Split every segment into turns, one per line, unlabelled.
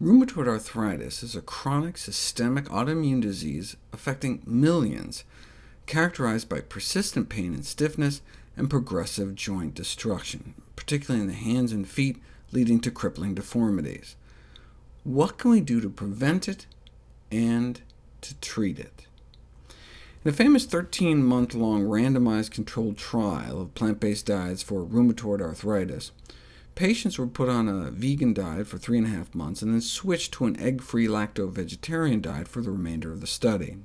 Rheumatoid arthritis is a chronic systemic autoimmune disease affecting millions, characterized by persistent pain and stiffness, and progressive joint destruction, particularly in the hands and feet, leading to crippling deformities. What can we do to prevent it and to treat it? In a famous 13-month-long randomized controlled trial of plant-based diets for rheumatoid arthritis, Patients were put on a vegan diet for three and a half months, and then switched to an egg-free lacto-vegetarian diet for the remainder of the study.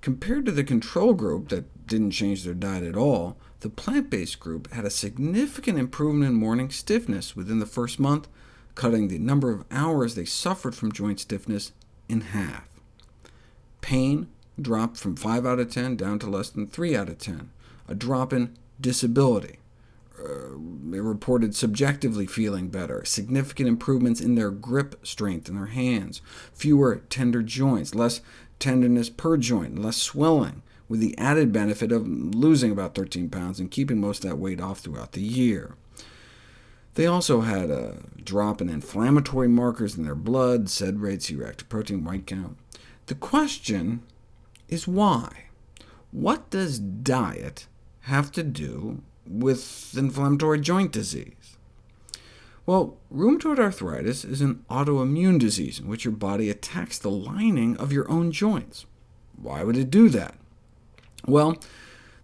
Compared to the control group that didn't change their diet at all, the plant-based group had a significant improvement in morning stiffness within the first month, cutting the number of hours they suffered from joint stiffness in half. Pain dropped from 5 out of 10 down to less than 3 out of 10, a drop in disability, Uh, reported subjectively feeling better, significant improvements in their grip strength in their hands, fewer tender joints, less tenderness per joint, less swelling, with the added benefit of losing about 13 pounds and keeping most of that weight off throughout the year. They also had a drop in inflammatory markers in their blood, SED rate, C-reactive protein, white count. The question is why? What does diet have to do with inflammatory joint disease? Well, rheumatoid arthritis is an autoimmune disease in which your body attacks the lining of your own joints. Why would it do that? Well,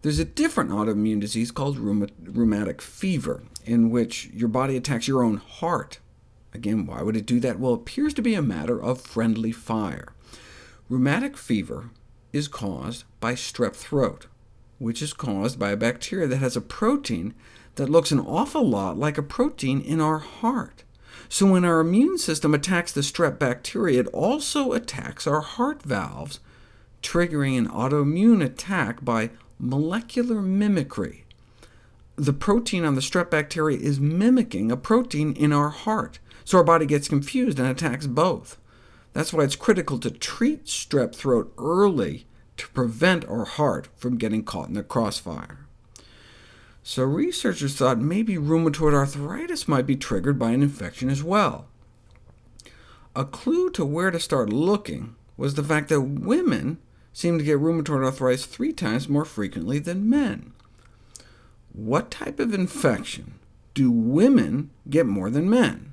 there's a different autoimmune disease called rheumatic fever, in which your body attacks your own heart. Again, why would it do that? Well, it appears to be a matter of friendly fire. Rheumatic fever is caused by strep throat, which is caused by a bacteria that has a protein that looks an awful lot like a protein in our heart. So when our immune system attacks the strep bacteria, it also attacks our heart valves, triggering an autoimmune attack by molecular mimicry. The protein on the strep bacteria is mimicking a protein in our heart, so our body gets confused and attacks both. That's why it's critical to treat strep throat early to prevent our heart from getting caught in the crossfire. So researchers thought maybe rheumatoid arthritis might be triggered by an infection as well. A clue to where to start looking was the fact that women seem to get rheumatoid arthritis three times more frequently than men. What type of infection do women get more than men?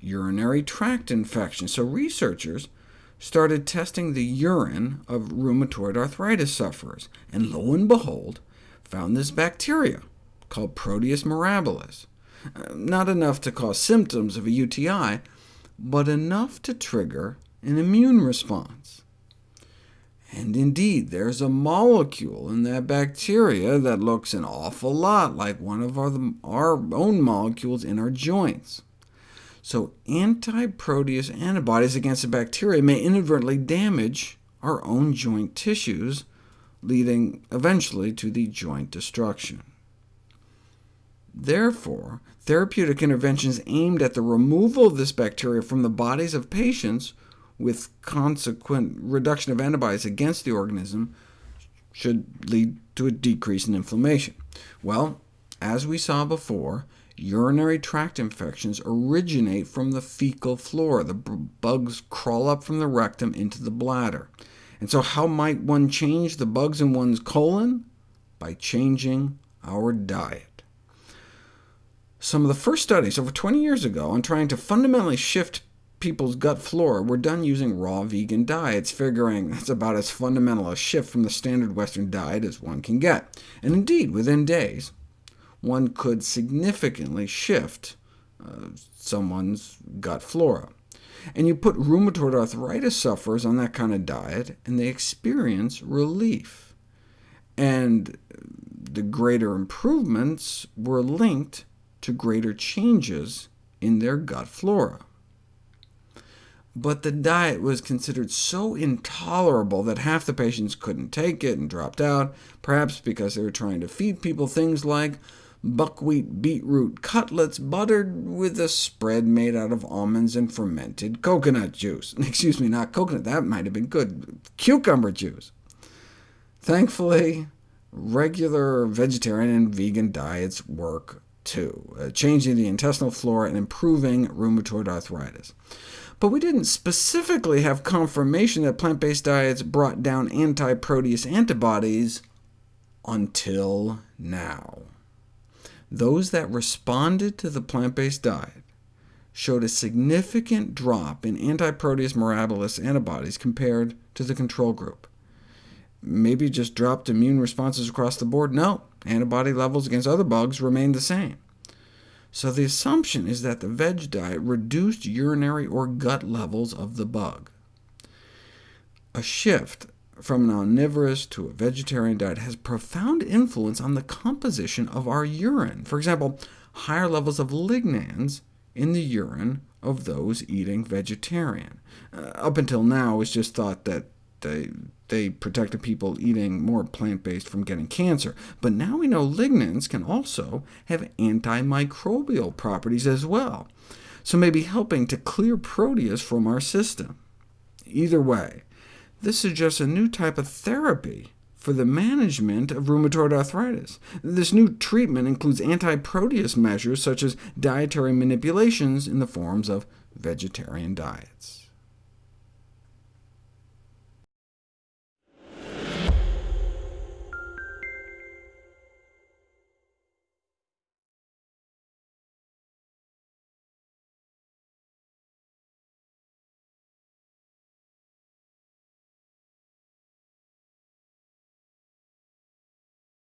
Urinary tract infection. So researchers started testing the urine of rheumatoid arthritis sufferers, and lo and behold, found this bacteria called Proteus mirabilis. Uh, not enough to cause symptoms of a UTI, but enough to trigger an immune response. And indeed, there's a molecule in that bacteria that looks an awful lot like one of our, our own molecules in our joints. So anti-proteus antibodies against the bacteria may inadvertently damage our own joint tissues, leading eventually to the joint destruction. Therefore, therapeutic interventions aimed at the removal of this bacteria from the bodies of patients with consequent reduction of antibodies against the organism should lead to a decrease in inflammation. Well, as we saw before, urinary tract infections originate from the fecal flora. The bugs crawl up from the rectum into the bladder. And so how might one change the bugs in one's colon? By changing our diet. Some of the first studies over 20 years ago on trying to fundamentally shift people's gut flora were done using raw vegan diets, figuring that's about as fundamental a shift from the standard Western diet as one can get. And indeed, within days, one could significantly shift uh, someone's gut flora. And you put rheumatoid arthritis sufferers on that kind of diet, and they experience relief. And the greater improvements were linked to greater changes in their gut flora. But the diet was considered so intolerable that half the patients couldn't take it and dropped out, perhaps because they were trying to feed people things like buckwheat beetroot cutlets buttered with a spread made out of almonds and fermented coconut juice. Excuse me, not coconut, that might have been good. Cucumber juice. Thankfully, regular vegetarian and vegan diets work too, uh, changing the intestinal flora and improving rheumatoid arthritis. But we didn't specifically have confirmation that plant-based diets brought down anti-proteus antibodies until now. Those that responded to the plant-based diet showed a significant drop in anti-proteus mirabilis antibodies compared to the control group. Maybe just dropped immune responses across the board? No, antibody levels against other bugs remained the same. So the assumption is that the veg diet reduced urinary or gut levels of the bug. A shift from an omnivorous to a vegetarian diet has profound influence on the composition of our urine. For example, higher levels of lignans in the urine of those eating vegetarian. Uh, up until now, it's just thought that they, they protected people eating more plant-based from getting cancer. But now we know lignans can also have antimicrobial properties as well, so maybe helping to clear proteus from our system. Either way, this suggests a new type of therapy for the management of rheumatoid arthritis. This new treatment includes anti-proteus measures such as dietary manipulations in the forms of vegetarian diets.